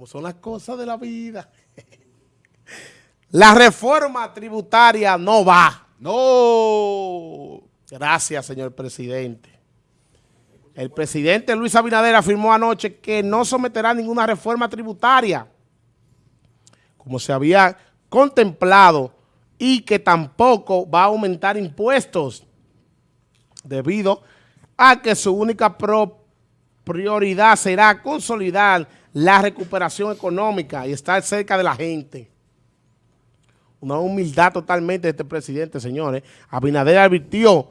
como son las cosas de la vida. La reforma tributaria no va. No. Gracias, señor presidente. El presidente Luis Abinader afirmó anoche que no someterá ninguna reforma tributaria, como se había contemplado, y que tampoco va a aumentar impuestos, debido a que su única prioridad será consolidar la recuperación económica y estar cerca de la gente. Una humildad totalmente de este presidente, señores. Abinader advirtió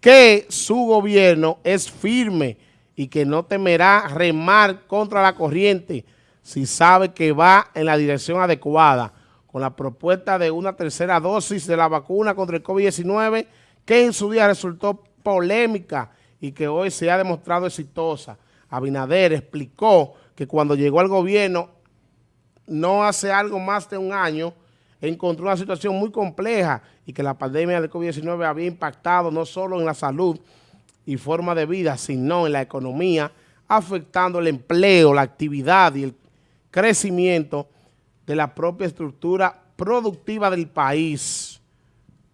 que su gobierno es firme y que no temerá remar contra la corriente si sabe que va en la dirección adecuada con la propuesta de una tercera dosis de la vacuna contra el COVID-19 que en su día resultó polémica y que hoy se ha demostrado exitosa. Abinader explicó que cuando llegó al gobierno, no hace algo más de un año, encontró una situación muy compleja y que la pandemia del COVID-19 había impactado no solo en la salud y forma de vida, sino en la economía, afectando el empleo, la actividad y el crecimiento de la propia estructura productiva del país.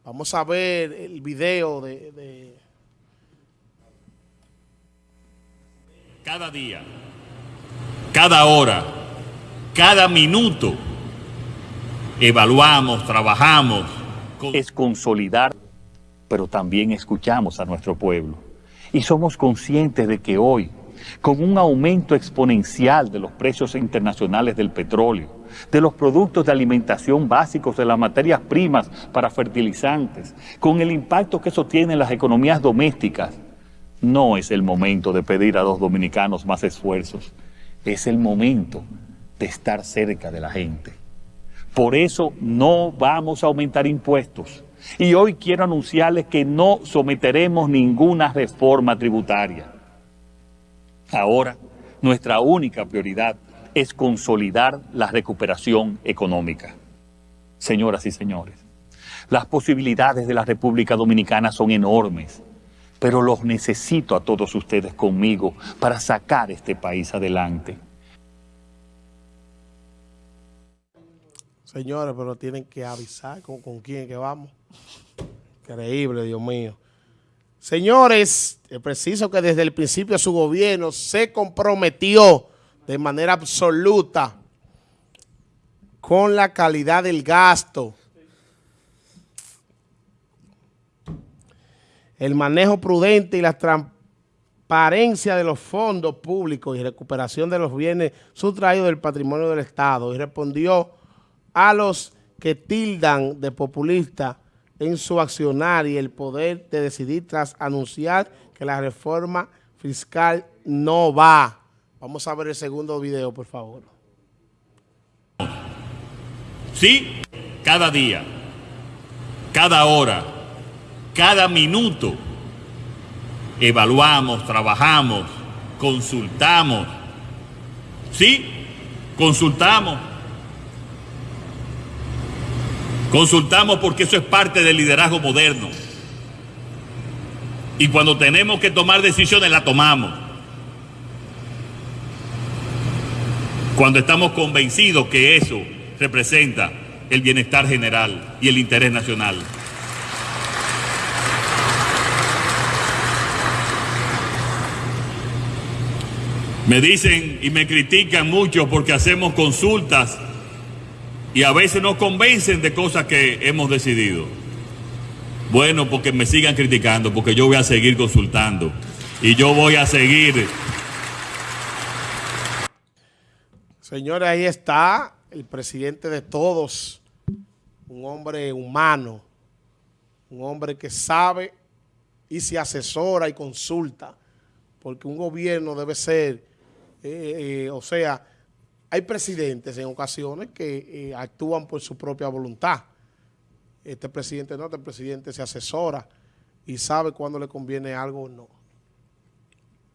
Vamos a ver el video de... de... Cada día, cada hora, cada minuto, evaluamos, trabajamos. Es consolidar, pero también escuchamos a nuestro pueblo. Y somos conscientes de que hoy, con un aumento exponencial de los precios internacionales del petróleo, de los productos de alimentación básicos, de las materias primas para fertilizantes, con el impacto que eso tiene en las economías domésticas, no es el momento de pedir a los dominicanos más esfuerzos, es el momento de estar cerca de la gente. Por eso no vamos a aumentar impuestos. Y hoy quiero anunciarles que no someteremos ninguna reforma tributaria. Ahora, nuestra única prioridad es consolidar la recuperación económica. Señoras y señores, las posibilidades de la República Dominicana son enormes, pero los necesito a todos ustedes conmigo para sacar este país adelante. Señores, pero tienen que avisar con, con quién que vamos. Increíble, Dios mío. Señores, es preciso que desde el principio su gobierno se comprometió de manera absoluta con la calidad del gasto, el manejo prudente y la transparencia de los fondos públicos y recuperación de los bienes sustraídos del patrimonio del Estado y respondió a los que tildan de populista en su accionar y el poder de decidir tras anunciar que la reforma fiscal no va. Vamos a ver el segundo video, por favor. Sí, cada día, cada hora, cada minuto, evaluamos, trabajamos, consultamos. Sí, consultamos Consultamos porque eso es parte del liderazgo moderno. Y cuando tenemos que tomar decisiones, la tomamos. Cuando estamos convencidos que eso representa el bienestar general y el interés nacional. Me dicen y me critican mucho porque hacemos consultas y a veces nos convencen de cosas que hemos decidido. Bueno, porque me sigan criticando, porque yo voy a seguir consultando y yo voy a seguir. Señores, ahí está el presidente de todos, un hombre humano, un hombre que sabe y se asesora y consulta, porque un gobierno debe ser, eh, eh, o sea, hay presidentes en ocasiones que eh, actúan por su propia voluntad. Este presidente no, este presidente se asesora y sabe cuándo le conviene algo o no.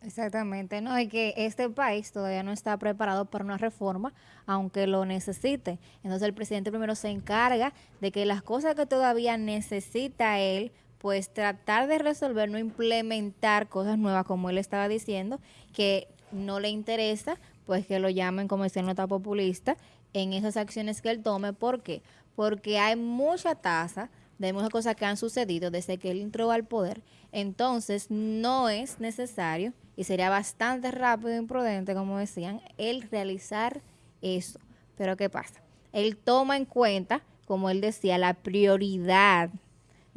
Exactamente, no, y que este país todavía no está preparado para una reforma, aunque lo necesite. Entonces el presidente primero se encarga de que las cosas que todavía necesita él, pues tratar de resolver, no implementar cosas nuevas como él estaba diciendo, que no le interesa pues que lo llamen como decía nota populista en esas acciones que él tome. ¿Por qué? Porque hay mucha tasa de muchas cosas que han sucedido desde que él entró al poder. Entonces, no es necesario y sería bastante rápido e imprudente, como decían, el realizar eso. Pero ¿qué pasa? Él toma en cuenta, como él decía, la prioridad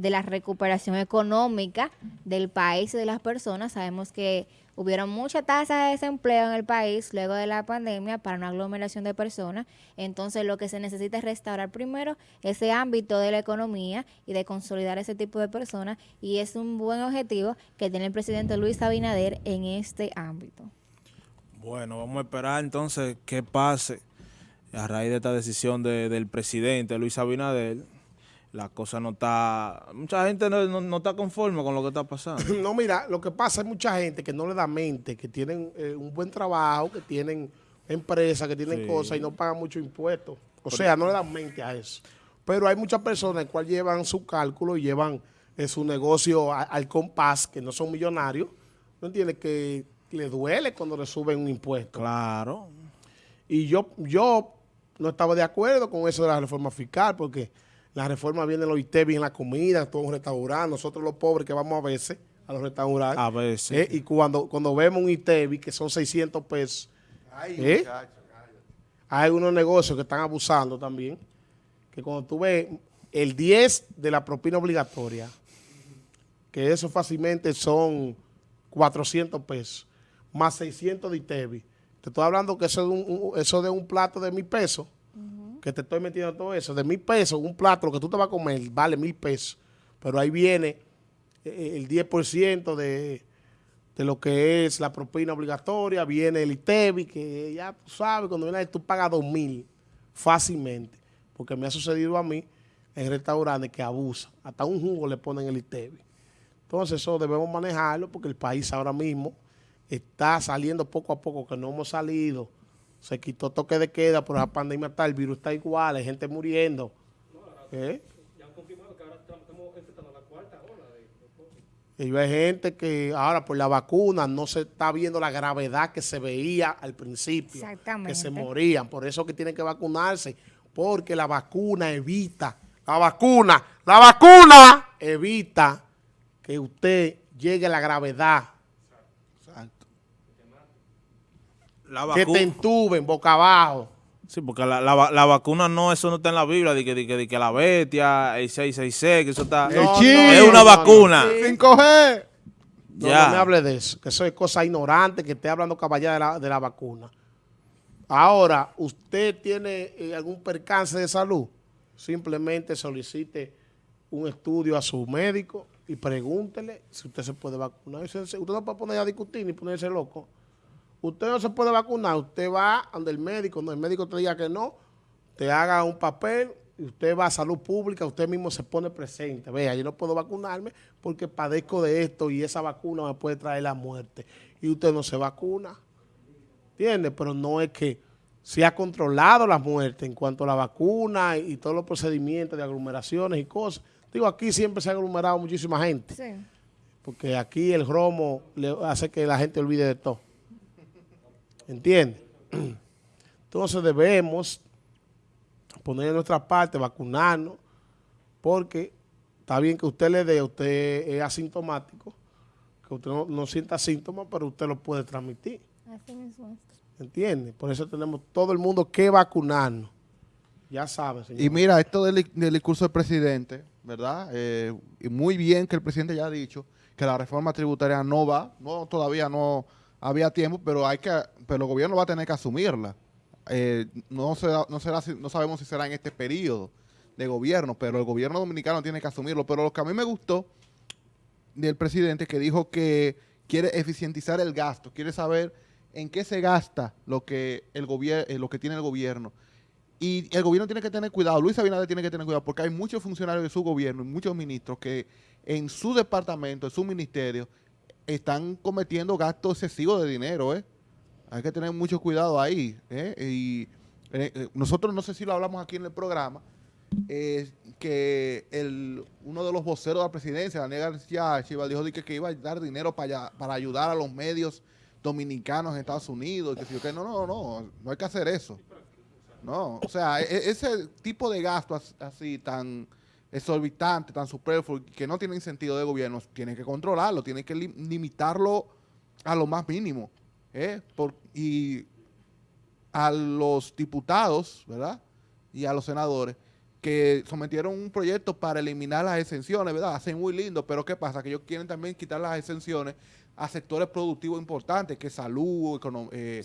de la recuperación económica del país y de las personas. Sabemos que hubieron mucha tasa de desempleo en el país luego de la pandemia para una aglomeración de personas. Entonces lo que se necesita es restaurar primero ese ámbito de la economía y de consolidar ese tipo de personas. Y es un buen objetivo que tiene el presidente Luis Abinader en este ámbito. Bueno, vamos a esperar entonces qué pase a raíz de esta decisión del presidente Luis Abinader la cosa no está... Mucha gente no, está conforme con lo que está pasando. No, mira, lo que pasa es mucha gente que no le da mente, que tienen eh, un buen trabajo, que tienen empresas, que tienen cosas y no pagan mucho impuestos. O sea, no le dan mente a eso. Pero hay muchas personas que llevan su cálculo y llevan eh, su negocio al compás, que no son millonarios, ¿no entiendes? Que le duele cuando le suben un impuesto. Claro. Y yo, yo no estaba de acuerdo con eso de la reforma fiscal, porque la reforma viene los ITEBI en la comida, todo un restaurante. Nosotros los pobres que vamos a veces a los restaurantes. A veces. Eh, y cuando, cuando vemos un ITEBI que son 600 pesos. ¿eh? hay unos negocios que están abusando también. Que cuando tú ves el 10 de la propina obligatoria, que eso fácilmente son 400 pesos, más 600 de ITEBI. Te estoy hablando que eso de un, eso de un plato de mil pesos que te estoy metiendo todo eso, de mil pesos, un plato, lo que tú te vas a comer, vale mil pesos. Pero ahí viene eh, el 10% de, de lo que es la propina obligatoria, viene el ITEBI, que ya tú sabes, cuando viene tú pagas dos mil fácilmente, porque me ha sucedido a mí en restaurantes que abusan, hasta un jugo le ponen el ITEBI. Entonces eso debemos manejarlo porque el país ahora mismo está saliendo poco a poco, que no hemos salido se quitó toque de queda por la pandemia está, el virus está igual, hay gente muriendo. ¿Eh? Ya han confirmado que ahora estamos enfrentando la cuarta ola de, Y hay gente que ahora por la vacuna no se está viendo la gravedad que se veía al principio. Que se morían. Por eso que tienen que vacunarse. Porque la vacuna evita, la vacuna, la vacuna evita que usted llegue a la gravedad que te entuben boca abajo. Sí, porque la, la, vacuna no, eso no está en la Biblia, de que, de que, la bestia, el 666, que eso está... es una vacuna. 5G. No, me hable de eso, que eso es cosa ignorante, que esté hablando caballera de la, de la vacuna. Ahora, ¿usted tiene eh, algún percance de salud? Simplemente solicite un estudio a su médico y pregúntele si usted se puede vacunar. Usted no puede poner a discutir ni ponerse loco. Usted no se puede vacunar, usted va donde el médico, donde el médico te diga que no, te haga un papel y usted va a salud pública, usted mismo se pone presente. Vea, yo no puedo vacunarme porque padezco de esto y esa vacuna me puede traer la muerte. Y usted no se vacuna. ¿Entiende? Pero no es que se ha controlado la muerte en cuanto a la vacuna y, todos los procedimientos de aglomeraciones y cosas. Digo, aquí siempre se ha aglomerado muchísima gente. Sí. Porque aquí el romo le hace que la gente olvide de todo. ¿Entiende? Entonces debemos poner en nuestra parte, vacunarnos, porque está bien que usted le dé, usted es asintomático, que usted no, sienta síntomas, pero usted lo puede transmitir. Así mismo. ¿Entiende? Por eso tenemos todo el mundo que vacunarnos. Ya sabe, señor. Y mira, esto del, discurso del presidente, ¿verdad? Eh, y muy bien que el presidente ya ha dicho que la reforma tributaria no va, no todavía no había tiempo, pero hay que, pero el gobierno va a tener que asumirla. Eh, no, será, no, será, no sabemos si será en este periodo de gobierno, pero el gobierno dominicano tiene que asumirlo. Pero lo que a mí me gustó del presidente que dijo que quiere eficientizar el gasto, quiere saber en qué se gasta lo que, el eh, lo que tiene el gobierno. Y el gobierno tiene que tener cuidado, Luis Abinader tiene que tener cuidado, porque hay muchos funcionarios de su gobierno y muchos ministros que en su departamento, en su ministerio, están cometiendo gastos excesivos de dinero, ¿eh? Hay que tener mucho cuidado ahí, ¿eh? Y eh, nosotros, no sé si lo hablamos aquí en el programa, que el, uno de los voceros de la presidencia, Daniel García Chival, dijo que, que iba a dar dinero para, para ayudar a los medios dominicanos en Estados Unidos, que, qué. no, no, no, no hay que hacer eso. No, o sea, e- e- ese tipo de gasto as- así tan exorbitante, tan superfluo, que no tienen sentido de gobierno, tienen que controlarlo, tienen que lim- limitarlo a lo más mínimo. ¿eh? Por- y a los diputados, ¿verdad? Y a los senadores que sometieron un proyecto para eliminar las exenciones, ¿verdad? Hacen muy lindo, pero ¿qué pasa? Que ellos quieren también quitar las exenciones a sectores productivos importantes, que salud, eh,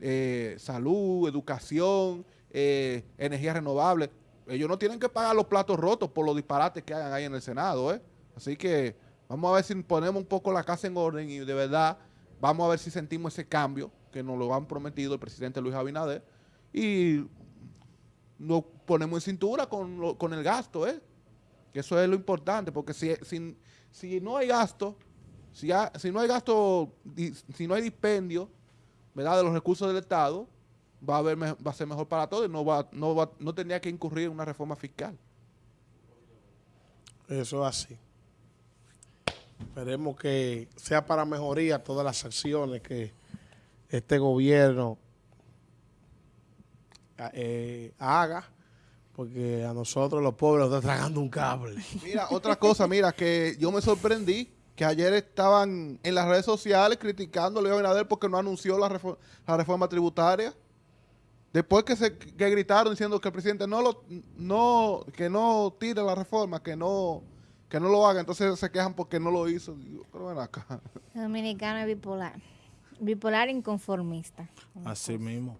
eh, salud, educación, eh, energía renovable. Ellos no tienen que pagar los platos rotos por los disparates que hagan ahí en el Senado, ¿eh? Así que vamos a ver si ponemos un poco la casa en orden y de verdad vamos a ver si sentimos ese cambio que nos lo han prometido el presidente Luis Abinader y nos ponemos en cintura con, lo- con el gasto, ¿eh? Que eso es lo importante, porque si, si, si no hay gasto, si, ha- si no hay gasto, si no hay dispendio, ¿verdad? de los recursos del Estado, va a, haber, va a ser mejor para todos y no, va, no, va, no tendría que incurrir en una reforma fiscal. Eso es así. Esperemos que sea para mejoría todas las acciones que este gobierno eh, haga, porque a nosotros los pobres nos está tragando un cable. Mira, otra cosa, mira, que yo me sorprendí que ayer estaban en las redes sociales criticando a Luis Abinader porque no anunció la, refor- la reforma tributaria. Después que se que gritaron diciendo que el presidente no lo no que no tire la reforma, que no que no lo haga, entonces se quejan porque no lo hizo. Digo, Pero ven acá. El dominicano es bipolar. Bipolar inconformista. Así mismo.